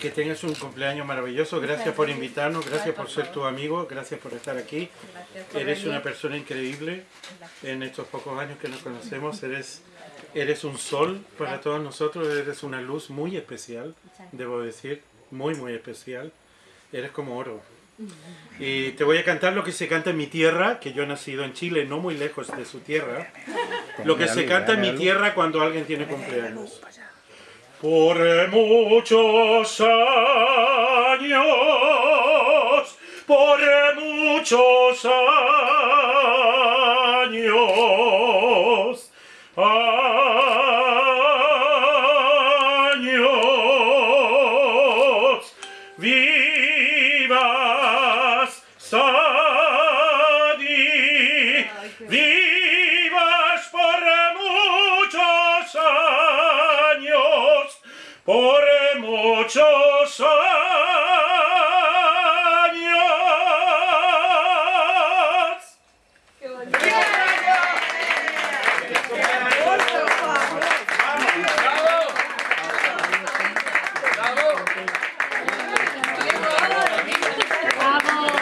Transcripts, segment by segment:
que tengas un cumpleaños maravilloso. Gracias por invitarnos, gracias por ser tu amigo, gracias por estar aquí. Eres una persona increíble en estos pocos años que nos conocemos. Eres, eres un sol para todos nosotros, eres una luz muy especial, debo decir, muy, muy especial. Eres como oro. Y te voy a cantar lo que se canta en mi tierra, que yo he nacido en Chile, no muy lejos de su tierra. Lo que se canta en mi tierra cuando alguien tiene cumpleaños. Por muchos años, por muchos años, por muchos años.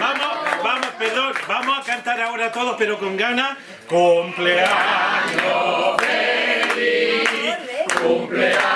Vamos, vamos, perdón, vamos a cantar ahora todos, pero con ganas. Cumpleaños feliz, cumpleaños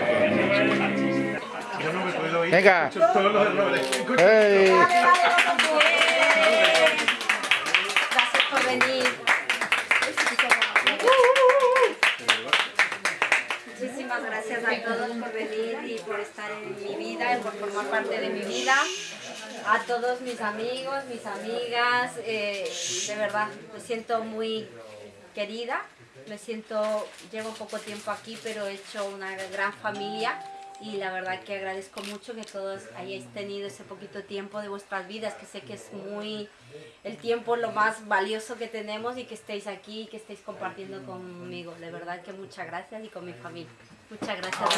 Venga. Escucho todos los errores. Escucho- ¡Ey! Vale, vale, vale. Gracias por venir. Muchísimas gracias a todos por venir y por estar en mi vida, y por formar parte de mi vida. A todos mis amigos, mis amigas, eh, de verdad, me siento muy querida. Me siento, llevo poco tiempo aquí, pero he hecho una gran familia y la verdad que agradezco mucho que todos hayáis tenido ese poquito tiempo de vuestras vidas, que sé que es muy el tiempo lo más valioso que tenemos y que estéis aquí y que estéis compartiendo conmigo. De verdad que muchas gracias y con mi familia. Muchas gracias.